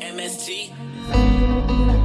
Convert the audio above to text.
MSG.